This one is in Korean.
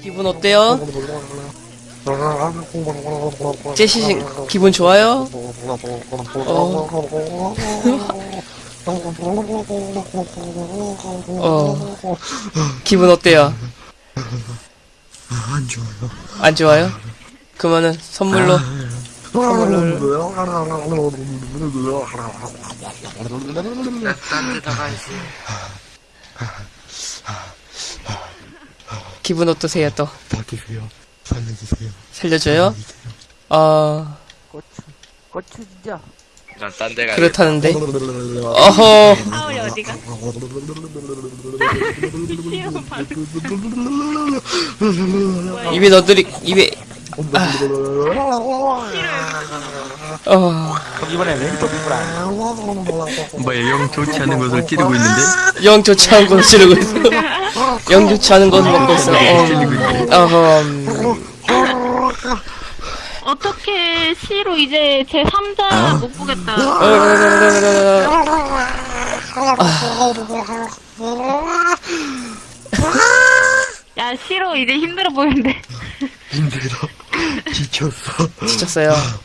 기분 어때요? 제시신 기분 좋아요? 어. 기분 어때요? 안 좋아요. 안 좋아요? 그러면은 선물로 나가야지. 기분 어떠세요 또? 바뀌세요. 살려주세요. 살려줘요? 어 고추 고추 진짜 난 딴 데 가야겠다. 그렇다는데 어허 하울이 어디가? 입에 넣어드리 입에 어 이번에 왼쪽 입으라 뭐야, 영 좋지 않은 것을 찌르고 있는데? 영 좋지 않은 것을 찌르고 있어 영 좋지 않은 것을 먹고 있어 찌르고 있는데? 어, 어허 음. 어떻게 시로 이제 제 3자 못 보겠다. 야 시로 이제 힘들어 보이는데. 힘들어. 지쳤어. 지쳤어요